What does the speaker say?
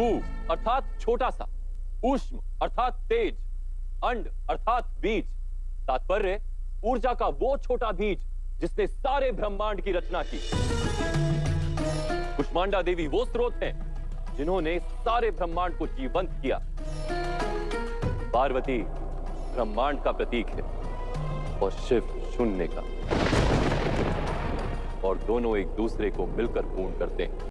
कु अर्थात छोटा सा, उष्म, अर्थात तेज, अंड, अर्थात बीज। तात्पर्य, ऊर्जा का वो छोटा बीज जिसने सारे ब्रह्मांड की रचना की। कुष्मांडा देवी वो स्रोत हैं जिन्होंने सारे ब्रह्मांड को जीवंत किया। पार्वती ब्रह्मांड का प्रतीक है और शिव शून्य का। और दोनों एक दूसरे को मिलकर पूर्ण करते हैं।